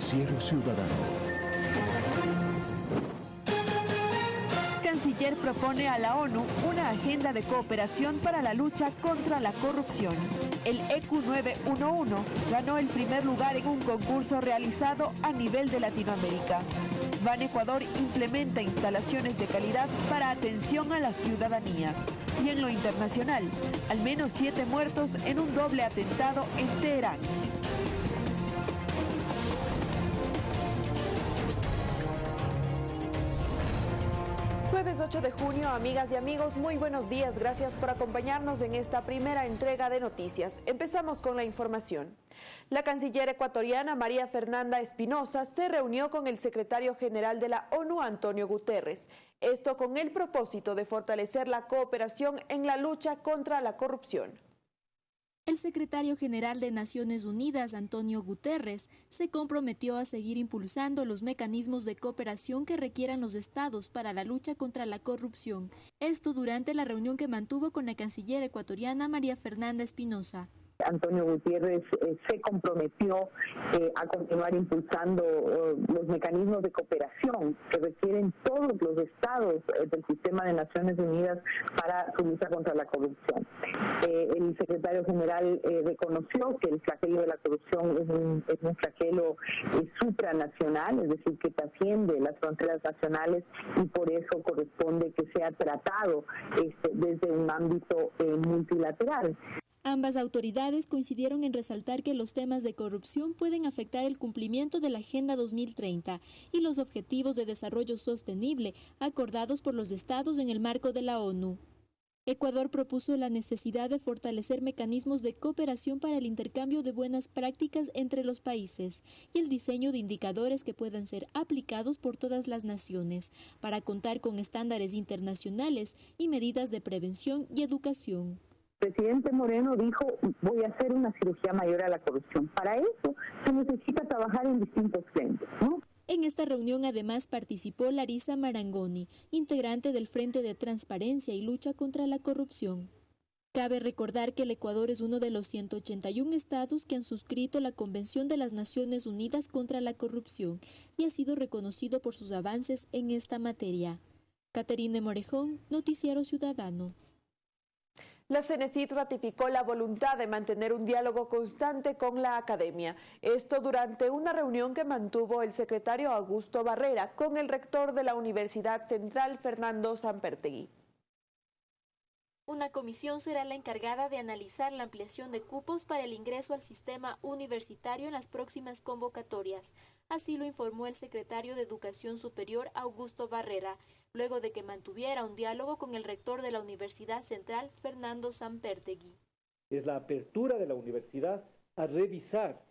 Noticiero Ciudadano. Canciller propone a la ONU una agenda de cooperación para la lucha contra la corrupción. El EQ 911 ganó el primer lugar en un concurso realizado a nivel de Latinoamérica. Ban Ecuador implementa instalaciones de calidad para atención a la ciudadanía. Y en lo internacional, al menos siete muertos en un doble atentado en Teherán. 8 de junio, amigas y amigos, muy buenos días. Gracias por acompañarnos en esta primera entrega de noticias. Empezamos con la información. La canciller ecuatoriana María Fernanda Espinosa se reunió con el secretario general de la ONU, Antonio Guterres. Esto con el propósito de fortalecer la cooperación en la lucha contra la corrupción. El secretario general de Naciones Unidas, Antonio Guterres, se comprometió a seguir impulsando los mecanismos de cooperación que requieran los estados para la lucha contra la corrupción. Esto durante la reunión que mantuvo con la canciller ecuatoriana María Fernanda Espinosa. Antonio Gutiérrez eh, se comprometió eh, a continuar impulsando eh, los mecanismos de cooperación que requieren todos los estados del sistema de Naciones Unidas para su lucha contra la corrupción. el secretario general reconoció que el flagelo de la corrupción es un, es un flagelo supranacional, es decir, que trasciende las fronteras nacionales y por eso corresponde que sea tratado este, desde un ámbito multilateral. Ambas autoridades coincidieron en resaltar que los temas de corrupción pueden afectar el cumplimiento de la Agenda 2030 y los Objetivos de Desarrollo Sostenible acordados por los estados en el marco de la ONU. Ecuador propuso la necesidad de fortalecer mecanismos de cooperación para el intercambio de buenas prácticas entre los países y el diseño de indicadores que puedan ser aplicados por todas las naciones para contar con estándares internacionales y medidas de prevención y educación presidente Moreno dijo, voy a hacer una cirugía mayor a la corrupción. Para eso se necesita trabajar en distintos frentes, En esta reunión además participó Larisa Marangoni, integrante del Frente de Transparencia y Lucha contra la Corrupción. Cabe recordar que el Ecuador es uno de los 181 estados que han suscrito la Convención de las Naciones Unidas contra la Corrupción y ha sido reconocido por sus avances en esta materia. Caterine Morejón, Noticiero Ciudadano. La CENESID ratificó la voluntad de mantener un diálogo constante con la academia. Esto durante una reunión que mantuvo el secretario Augusto Barrera con el rector de la Universidad Central, Fernando Sampertegui. Una comisión será la encargada de analizar la ampliación de cupos para el ingreso al sistema universitario en las próximas convocatorias. Así lo informó el secretario de Educación Superior, Augusto Barrera luego de que mantuviera un diálogo con el rector de la Universidad Central, Fernando Sampertegui. Es la apertura de la universidad a revisar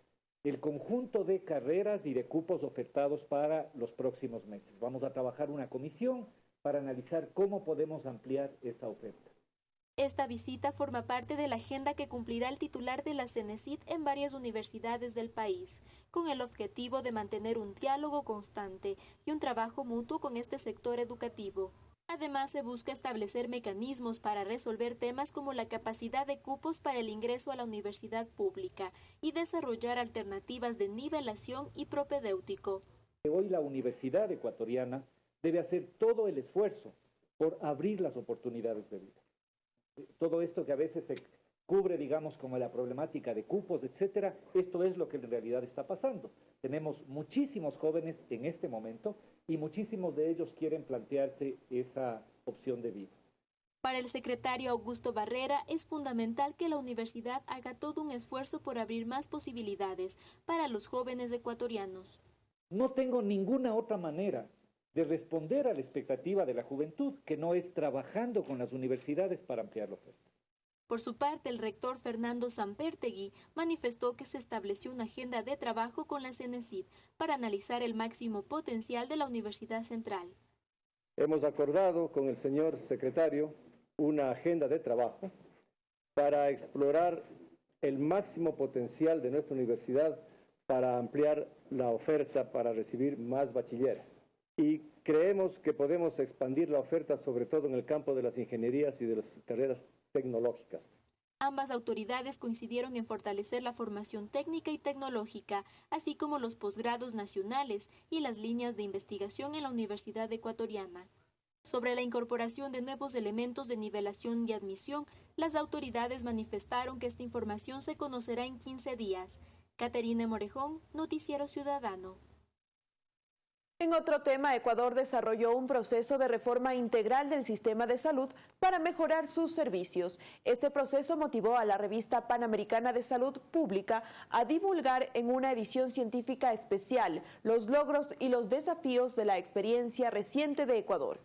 el conjunto de carreras y de cupos ofertados para los próximos meses. Vamos a trabajar una comisión para analizar cómo podemos ampliar esa oferta. Esta visita forma parte de la agenda que cumplirá el titular de la CENESID en varias universidades del país, con el objetivo de mantener un diálogo constante y un trabajo mutuo con este sector educativo. Además, se busca establecer mecanismos para resolver temas como la capacidad de cupos para el ingreso a la universidad pública y desarrollar alternativas de nivelación y propedéutico. Hoy la universidad ecuatoriana debe hacer todo el esfuerzo por abrir las oportunidades de vida todo esto que a veces se cubre, digamos, como la problemática de cupos, etcétera, esto es lo que en realidad está pasando. Tenemos muchísimos jóvenes en este momento y muchísimos de ellos quieren plantearse esa opción de vida. Para el secretario Augusto Barrera es fundamental que la universidad haga todo un esfuerzo por abrir más posibilidades para los jóvenes ecuatorianos. No tengo ninguna otra manera de responder a la expectativa de la juventud, que no es trabajando con las universidades para ampliar la oferta. Por su parte, el rector Fernando Sampertegui manifestó que se estableció una agenda de trabajo con la CENESID para analizar el máximo potencial de la Universidad Central. Hemos acordado con el señor secretario una agenda de trabajo para explorar el máximo potencial de nuestra universidad para ampliar la oferta para recibir más bachilleres y creemos que podemos expandir la oferta sobre todo en el campo de las ingenierías y de las carreras tecnológicas. Ambas autoridades coincidieron en fortalecer la formación técnica y tecnológica, así como los posgrados nacionales y las líneas de investigación en la Universidad Ecuatoriana. Sobre la incorporación de nuevos elementos de nivelación y admisión, las autoridades manifestaron que esta información se conocerá en 15 días. Caterina Morejón, Noticiero Ciudadano. En otro tema, Ecuador desarrolló un proceso de reforma integral del sistema de salud para mejorar sus servicios. Este proceso motivó a la revista Panamericana de Salud Pública a divulgar en una edición científica especial los logros y los desafíos de la experiencia reciente de Ecuador.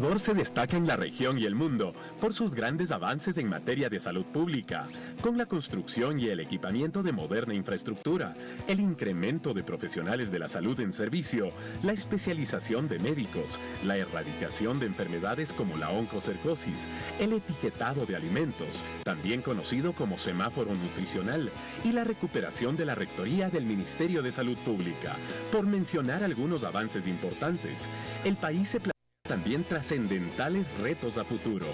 Ecuador se destaca en la región y el mundo por sus grandes avances en materia de salud pública, con la construcción y el equipamiento de moderna infraestructura, el incremento de profesionales de la salud en servicio, la especialización de médicos, la erradicación de enfermedades como la oncocercosis, el etiquetado de alimentos, también conocido como semáforo nutricional, y la recuperación de la rectoría del Ministerio de Salud Pública, por mencionar algunos avances importantes. El país se también trascendentales retos a futuro.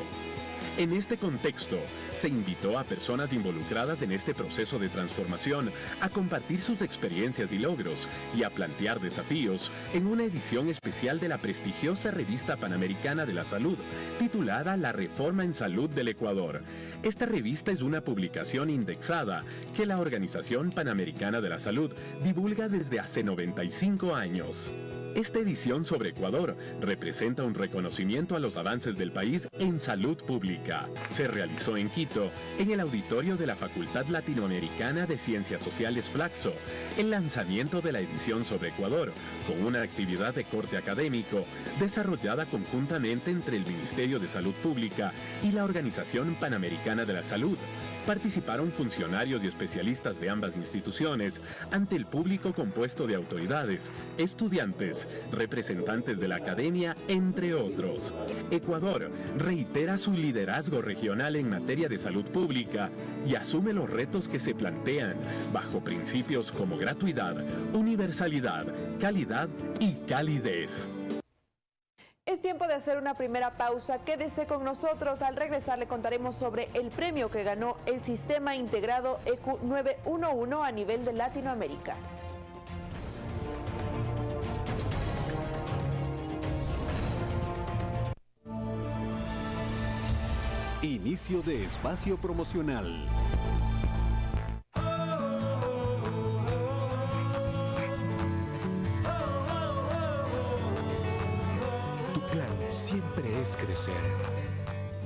En este contexto, se invitó a personas involucradas en este proceso de transformación a compartir sus experiencias y logros y a plantear desafíos en una edición especial de la prestigiosa revista Panamericana de la Salud, titulada La Reforma en Salud del Ecuador. Esta revista es una publicación indexada que la Organización Panamericana de la Salud divulga desde hace 95 años. Esta edición sobre Ecuador representa un reconocimiento a los avances del país en salud pública. Se realizó en Quito, en el auditorio de la Facultad Latinoamericana de Ciencias Sociales Flaxo, el lanzamiento de la edición sobre Ecuador, con una actividad de corte académico desarrollada conjuntamente entre el Ministerio de Salud Pública y la Organización Panamericana de la Salud. Participaron funcionarios y especialistas de ambas instituciones ante el público compuesto de autoridades, estudiantes, representantes de la academia, entre otros. Ecuador reitera su liderazgo regional en materia de salud pública y asume los retos que se plantean bajo principios como gratuidad, universalidad, calidad y calidez. Es tiempo de hacer una primera pausa. Quédese con nosotros. Al regresar le contaremos sobre el premio que ganó el Sistema Integrado EQ 911 a nivel de Latinoamérica. Inicio de espacio promocional. siempre es crecer.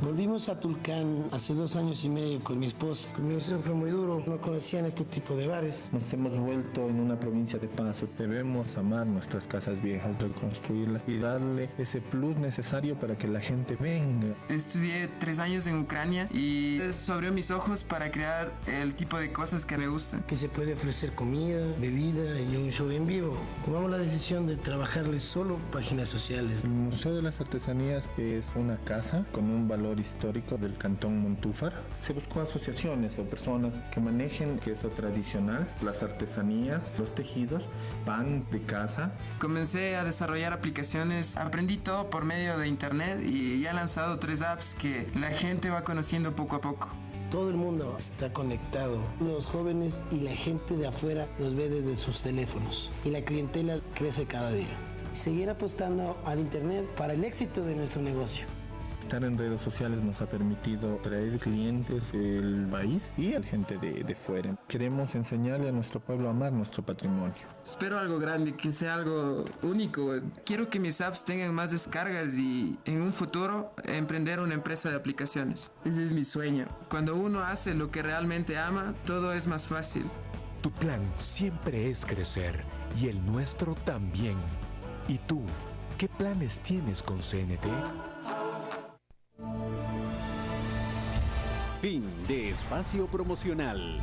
Volvimos a Tulcán hace dos años y medio con mi esposa. Mi inicio fue muy duro, no conocían este tipo de bares. Nos hemos vuelto en una provincia de paso. Debemos amar nuestras casas viejas, reconstruirlas y darle ese plus necesario para que la gente venga. Estudié tres años en Ucrania y eso abrió mis ojos para crear el tipo de cosas que me gustan. Que se puede ofrecer comida, bebida y un show en vivo. Tomamos la decisión de trabajarles solo páginas sociales. El Museo de las Artesanías es una casa con un valor histórico del cantón Montúfar. Se buscó asociaciones o personas que manejen queso tradicional, las artesanías, los tejidos, pan de casa. Comencé a desarrollar aplicaciones, aprendí todo por medio de internet y ya he lanzado tres apps que la gente va conociendo poco a poco. Todo el mundo está conectado. Los jóvenes y la gente de afuera nos ve desde sus teléfonos y la clientela crece cada día. Seguir apostando al Internet para el éxito de nuestro negocio. Estar en redes sociales nos ha permitido traer clientes del país y a gente de, de fuera. Queremos enseñarle a nuestro pueblo a amar nuestro patrimonio. Espero algo grande, que sea algo único. Quiero que mis apps tengan más descargas y en un futuro emprender una empresa de aplicaciones. Ese es mi sueño. Cuando uno hace lo que realmente ama, todo es más fácil. Tu plan siempre es crecer y el nuestro también. ¿Y tú? ¿Qué planes tienes con CNT? Fin de espacio promocional.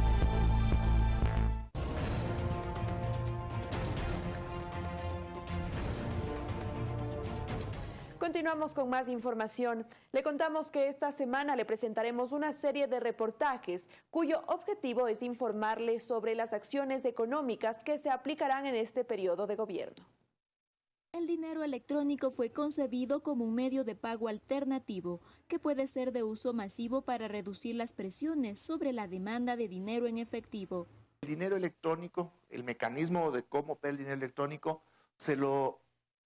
Continuamos con más información. Le contamos que esta semana le presentaremos una serie de reportajes cuyo objetivo es informarle sobre las acciones económicas que se aplicarán en este periodo de gobierno. El dinero electrónico fue concebido como un medio de pago alternativo que puede ser de uso masivo para reducir las presiones sobre la demanda de dinero en efectivo. El dinero electrónico, el mecanismo de cómo opera el dinero electrónico, se lo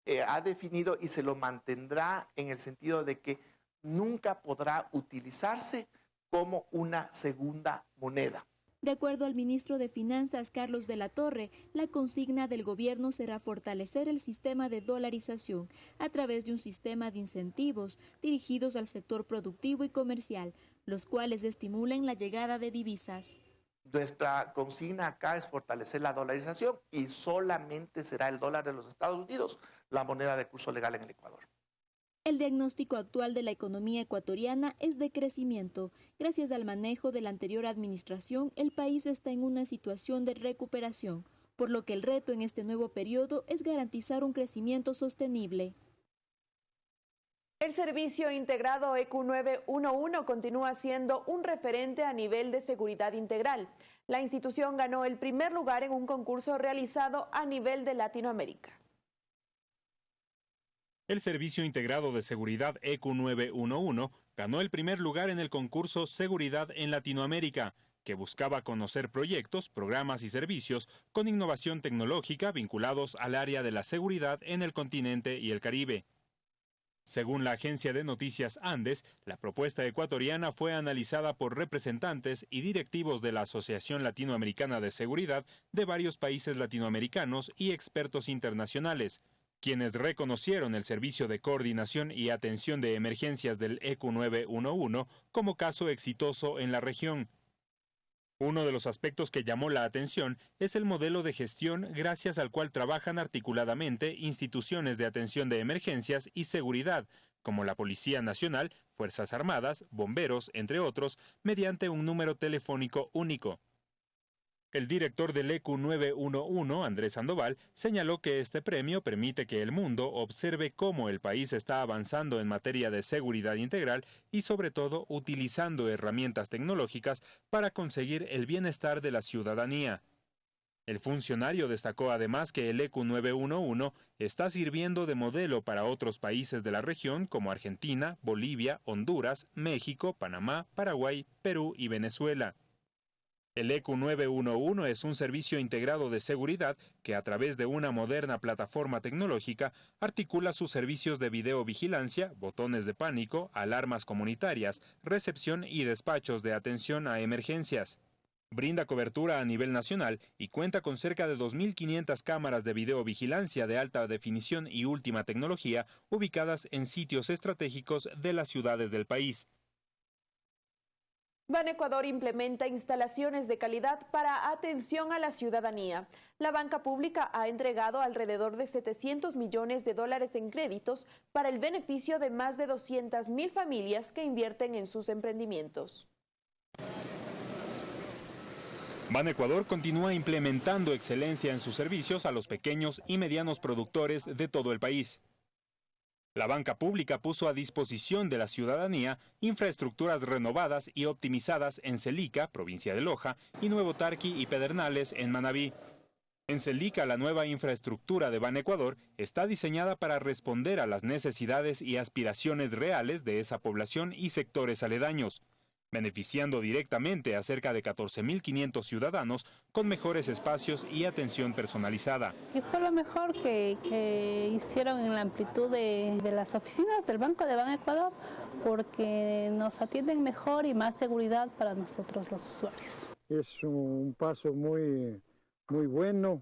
eh, ha definido y se lo mantendrá en el sentido de que nunca podrá utilizarse como una segunda moneda. De acuerdo al ministro de Finanzas, Carlos de la Torre, la consigna del gobierno será fortalecer el sistema de dolarización a través de un sistema de incentivos dirigidos al sector productivo y comercial, los cuales estimulen la llegada de divisas. Nuestra consigna acá es fortalecer la dolarización y solamente será el dólar de los Estados Unidos la moneda de curso legal en el Ecuador. El diagnóstico actual de la economía ecuatoriana es de crecimiento. Gracias al manejo de la anterior administración, el país está en una situación de recuperación, por lo que el reto en este nuevo periodo es garantizar un crecimiento sostenible. El servicio integrado EQ 911 continúa siendo un referente a nivel de seguridad integral. La institución ganó el primer lugar en un concurso realizado a nivel de Latinoamérica. El Servicio Integrado de Seguridad EQ911 ganó el primer lugar en el concurso Seguridad en Latinoamérica, que buscaba conocer proyectos, programas y servicios con innovación tecnológica vinculados al área de la seguridad en el continente y el Caribe. Según la agencia de noticias Andes, la propuesta ecuatoriana fue analizada por representantes y directivos de la Asociación Latinoamericana de Seguridad de varios países latinoamericanos y expertos internacionales, quienes reconocieron el servicio de coordinación y atención de emergencias del EQ911 como caso exitoso en la región. Uno de los aspectos que llamó la atención es el modelo de gestión gracias al cual trabajan articuladamente instituciones de atención de emergencias y seguridad, como la Policía Nacional, Fuerzas Armadas, bomberos, entre otros, mediante un número telefónico único. El director del EQ 911, Andrés Sandoval, señaló que este premio permite que el mundo observe cómo el país está avanzando en materia de seguridad integral y sobre todo utilizando herramientas tecnológicas para conseguir el bienestar de la ciudadanía. El funcionario destacó además que el EQ 911 está sirviendo de modelo para otros países de la región como Argentina, Bolivia, Honduras, México, Panamá, Paraguay, Perú y Venezuela. El EQ 911 es un servicio integrado de seguridad que a través de una moderna plataforma tecnológica articula sus servicios de videovigilancia, botones de pánico, alarmas comunitarias, recepción y despachos de atención a emergencias. Brinda cobertura a nivel nacional y cuenta con cerca de 2.500 cámaras de videovigilancia de alta definición y última tecnología ubicadas en sitios estratégicos de las ciudades del país. Ban Ecuador implementa instalaciones de calidad para atención a la ciudadanía. La banca pública ha entregado alrededor de 700 millones de dólares en créditos para el beneficio de más de 200 mil familias que invierten en sus emprendimientos. Ban Ecuador continúa implementando excelencia en sus servicios a los pequeños y medianos productores de todo el país. La banca pública puso a disposición de la ciudadanía infraestructuras renovadas y optimizadas en Celica, provincia de Loja, y Nuevo Tarqui y Pedernales, en Manabí. En Celica, la nueva infraestructura de Ban Ecuador está diseñada para responder a las necesidades y aspiraciones reales de esa población y sectores aledaños beneficiando directamente a cerca de 14.500 ciudadanos con mejores espacios y atención personalizada. Y fue lo mejor que, hicieron en la amplitud de, las oficinas del Banco de Ban Ecuador, porque nos atienden mejor y más seguridad para nosotros los usuarios. Es un paso muy, muy bueno,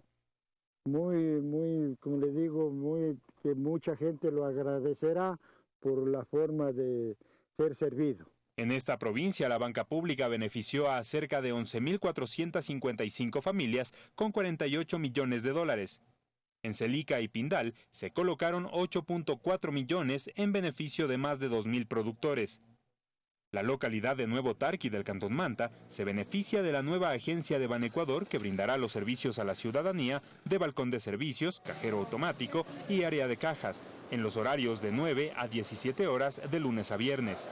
muy, muy, como le digo, muy, que mucha gente lo agradecerá por la forma de ser servido. En esta provincia, la banca pública benefició a cerca de 11.455 familias con 48 millones de dólares. En Celica y Pindal se colocaron 8.4 millones en beneficio de más de 2.000 productores. La localidad de Nuevo Tarqui del Cantón Manta se beneficia de la nueva agencia de Banecuador que brindará los servicios a la ciudadanía de balcón de servicios, cajero automático y área de cajas, en los horarios de 9 a 17 horas de lunes a viernes.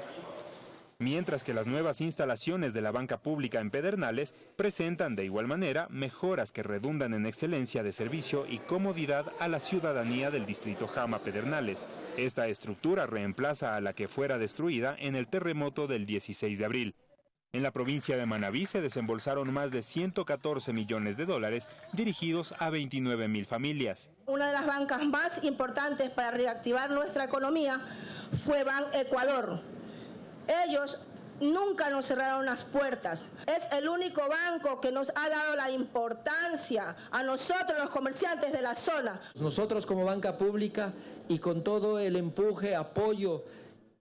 Mientras que las nuevas instalaciones de la banca pública en Pedernales presentan de igual manera mejoras que redundan en excelencia de servicio y comodidad a la ciudadanía del distrito Jama Pedernales. Esta estructura reemplaza a la que fuera destruida en el terremoto del 16 de abril. En la provincia de Manabí se desembolsaron más de 114 millones de dólares dirigidos a 29 mil familias. Una de las bancas más importantes para reactivar nuestra economía fue Ban Ecuador ellos nunca nos cerraron las puertas. Es el único banco que nos ha dado la importancia a nosotros los comerciantes de la zona. Nosotros como banca pública y con todo el empuje, apoyo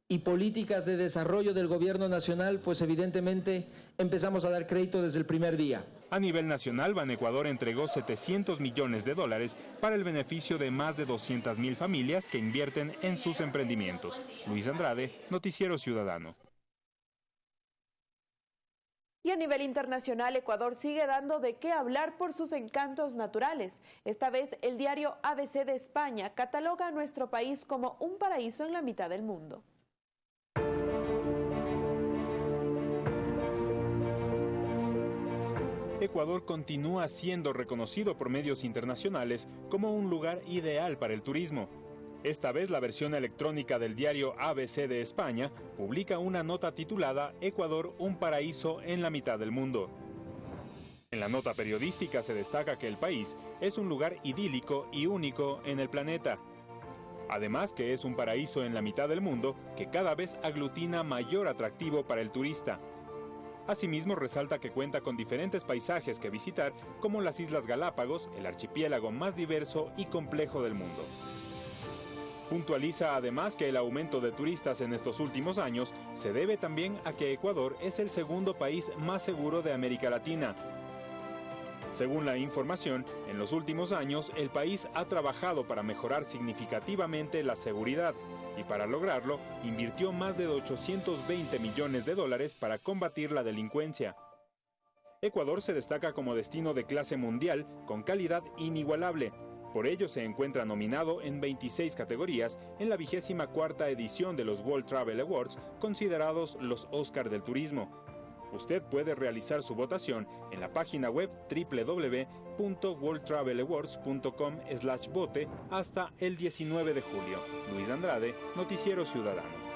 y políticas de desarrollo del gobierno nacional, pues evidentemente empezamos a dar crédito desde el primer día. A nivel nacional, Ban Ecuador entregó 700 millones de dólares para el beneficio de más de 200 mil familias que invierten en sus emprendimientos. Luis Andrade, Noticiero Ciudadano. Y a nivel internacional, Ecuador sigue dando de qué hablar por sus encantos naturales. Esta vez, el diario ABC de España cataloga a nuestro país como un paraíso en la mitad del mundo. Ecuador continúa siendo reconocido por medios internacionales como un lugar ideal para el turismo. Esta vez la versión electrónica del diario ABC de España publica una nota titulada Ecuador, un paraíso en la mitad del mundo. En la nota periodística se destaca que el país es un lugar idílico y único en el planeta. Además que es un paraíso en la mitad del mundo que cada vez aglutina mayor atractivo para el turista. Asimismo, resalta que cuenta con diferentes paisajes que visitar, como las Islas Galápagos, el archipiélago más diverso y complejo del mundo. Puntualiza además que el aumento de turistas en estos últimos años se debe también a que Ecuador es el segundo país más seguro de América Latina. Según la información, en los últimos años el país ha trabajado para mejorar significativamente la seguridad, y para lograrlo invirtió más de 820 millones de dólares para combatir la delincuencia. Ecuador se destaca como destino de clase mundial con calidad inigualable. Por ello se encuentra nominado en 26 categorías en la vigésima cuarta edición de los World Travel Awards, considerados los Oscar del turismo. Usted puede realizar su votación en la página web www.worldtravelawards.com vote hasta el 19 de julio. Luis Andrade, Noticiero Ciudadano.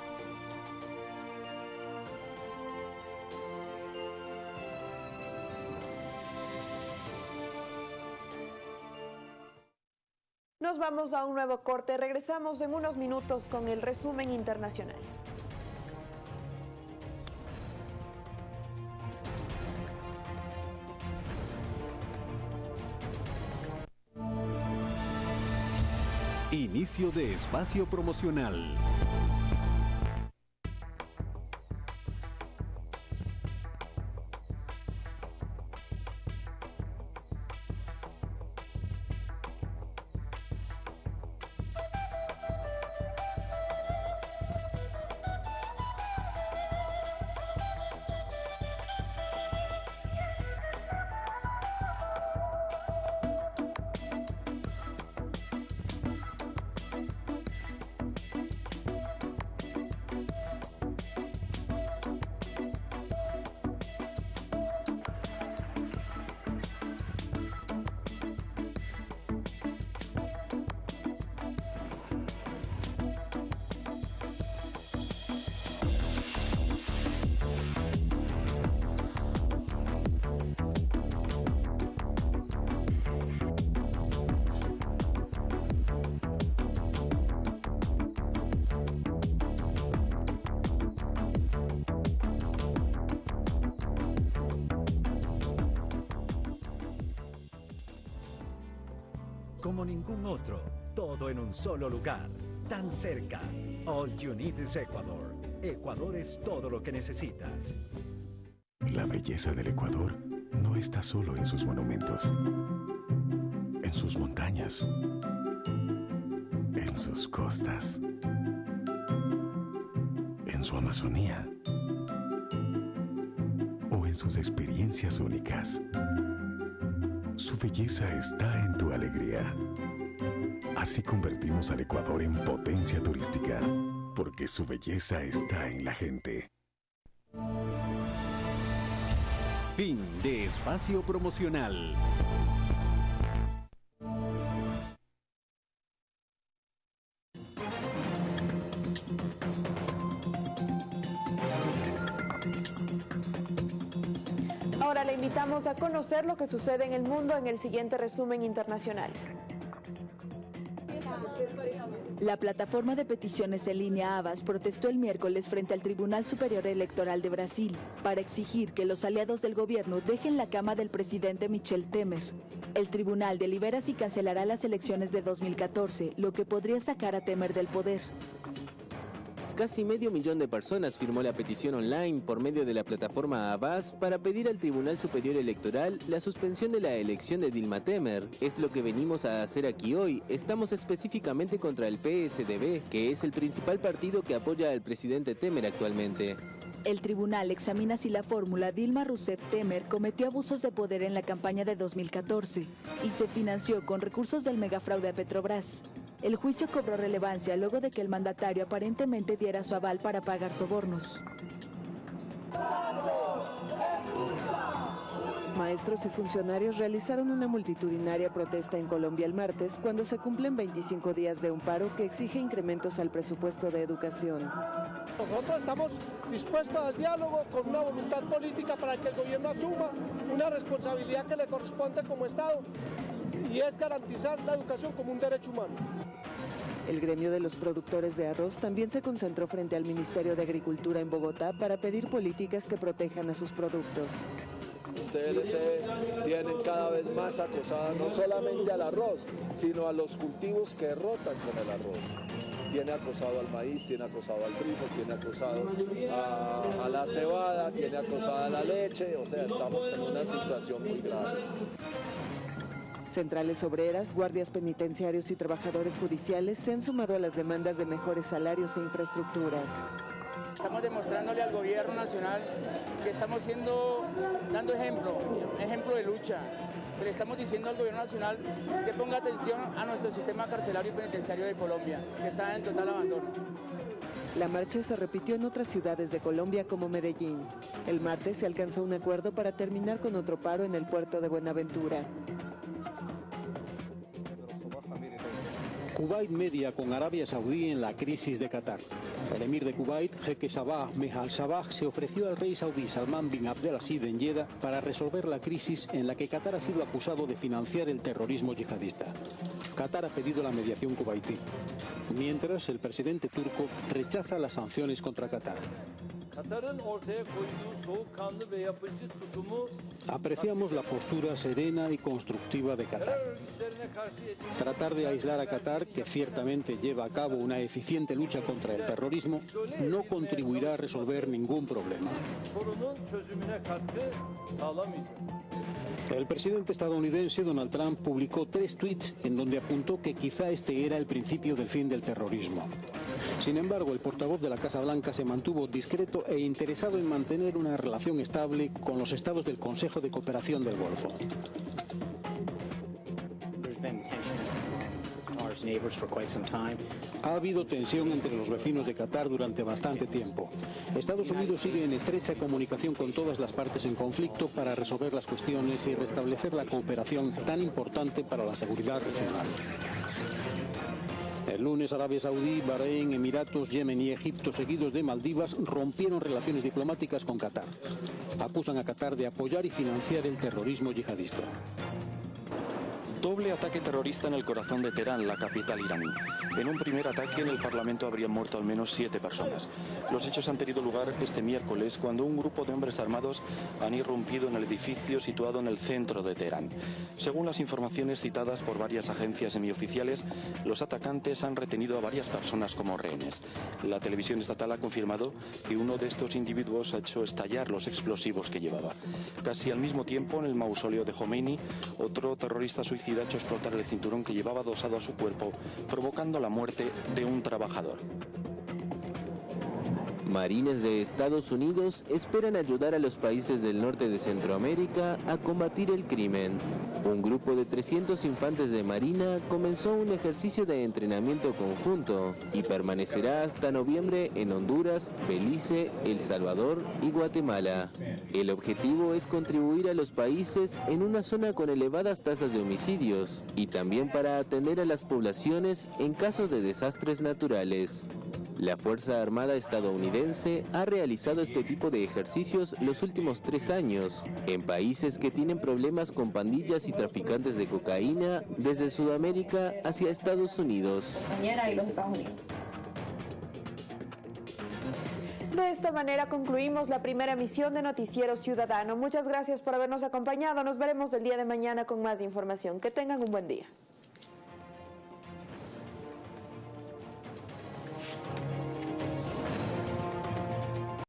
Nos vamos a un nuevo corte. Regresamos en unos minutos con el resumen internacional. Inicio de espacio promocional. Ningún otro, todo en un solo lugar, tan cerca. All you need is Ecuador. Ecuador es todo lo que necesitas. La belleza del Ecuador no está solo en sus monumentos, en sus montañas, en sus costas, en su Amazonía o en sus experiencias únicas. Su belleza está en tu alegría. Así convertimos al Ecuador en potencia turística, porque su belleza está en la gente. Fin de espacio promocional. Ahora le invitamos a conocer lo que sucede en el mundo en el siguiente resumen internacional. La plataforma de peticiones en línea Abas protestó el miércoles frente al Tribunal Superior Electoral de Brasil para exigir que los aliados del gobierno dejen la cama del presidente Michel Temer. El tribunal delibera si cancelará las elecciones de 2014, lo que podría sacar a Temer del poder. Casi medio millón de personas firmó la petición online por medio de la plataforma Abbas para pedir al Tribunal Superior Electoral la suspensión de la elección de Dilma Temer. Es lo que venimos a hacer aquí hoy. Estamos específicamente contra el PSDB, que es el principal partido que apoya al presidente Temer actualmente. El tribunal examina si la fórmula Dilma Rousseff Temer cometió abusos de poder en la campaña de 2014 y se financió con recursos del megafraude a Petrobras. El juicio cobró relevancia luego de que el mandatario aparentemente diera su aval para pagar sobornos. Maestros y funcionarios realizaron una multitudinaria protesta en Colombia el martes cuando se cumplen 25 días de un paro que exige incrementos al presupuesto de educación. Nosotros estamos dispuestos al diálogo con una voluntad política para que el gobierno asuma una responsabilidad que le corresponde como Estado y es garantizar la educación como un derecho humano. El gremio de los productores de arroz también se concentró frente al Ministerio de Agricultura en Bogotá para pedir políticas que protejan a sus productos. Ustedes tienen cada vez más acosada no solamente al arroz, sino a los cultivos que rotan con el arroz. Tiene acosado al maíz, tiene acosado al trigo, tiene acosado a, la cebada, tiene acosada la leche, o sea, estamos en una situación muy grave. Centrales obreras, guardias penitenciarios y trabajadores judiciales se han sumado a las demandas de mejores salarios e infraestructuras. Estamos demostrándole al gobierno nacional que estamos siendo, dando ejemplo, ejemplo de lucha. Que le estamos diciendo al gobierno nacional que ponga atención a nuestro sistema carcelario y penitenciario de Colombia, que está en total abandono. La marcha se repitió en otras ciudades de Colombia como Medellín. El martes se alcanzó un acuerdo para terminar con otro paro en el puerto de Buenaventura. Kuwait media con Arabia Saudí en la crisis de Qatar. El emir de Kuwait, Jeque Sabah Mehal Sabah, se ofreció al rey saudí Salman bin Abdelaziz en Jeddah para resolver la crisis en la que Qatar ha sido acusado de financiar el terrorismo yihadista. Qatar ha pedido la mediación kuwaití, mientras el presidente turco rechaza las sanciones contra Qatar. Apreciamos la postura serena y constructiva de Qatar. Tratar de aislar a Qatar, que ciertamente lleva a cabo una eficiente lucha contra el terrorismo, no contribuirá a resolver ningún problema. El presidente estadounidense Donald Trump publicó tres tweets en donde apuntó que quizá este era el principio del fin del terrorismo. Sin embargo, el portavoz de la Casa Blanca se mantuvo discreto e interesado en mantener una relación estable con los estados del Consejo de Cooperación del Golfo. Ha habido tensión entre los vecinos de Qatar durante bastante tiempo. Estados Unidos sigue en estrecha comunicación con todas las partes en conflicto para resolver las cuestiones y restablecer la cooperación tan importante para la seguridad regional. El lunes Arabia Saudí, Bahrein, Emiratos, Yemen y Egipto, seguidos de Maldivas, rompieron relaciones diplomáticas con Qatar. Acusan a Qatar de apoyar y financiar el terrorismo yihadista. Doble ataque terrorista en el corazón de Teherán, la capital iraní. En un primer ataque en el Parlamento habrían muerto al menos siete personas. Los hechos han tenido lugar este miércoles cuando un grupo de hombres armados han irrumpido en el edificio situado en el centro de Teherán. Según las informaciones citadas por varias agencias semioficiales, los atacantes han retenido a varias personas como rehenes. La televisión estatal ha confirmado que uno de estos individuos ha hecho estallar los explosivos que llevaba. Casi al mismo tiempo, en el mausoleo de Khomeini, otro terrorista suicida ha hecho explotar el cinturón que llevaba adosado a su cuerpo, provocando la muerte de un trabajador. Marines de Estados Unidos esperan ayudar a los países del norte de Centroamérica a combatir el crimen. Un grupo de 300 infantes de Marina comenzó un ejercicio de entrenamiento conjunto y permanecerá hasta noviembre en Honduras, Belice, El Salvador y Guatemala. El objetivo es contribuir a los países en una zona con elevadas tasas de homicidios y también para atender a las poblaciones en casos de desastres naturales. La Fuerza Armada estadounidense ha realizado este tipo de ejercicios los últimos tres años en países que tienen problemas con pandillas y traficantes de cocaína desde Sudamérica hacia Estados Unidos. y los Estados Unidos. De esta manera concluimos la primera emisión de Noticiero Ciudadano. Muchas gracias por habernos acompañado. Nos veremos el día de mañana con más información. Que tengan un buen día.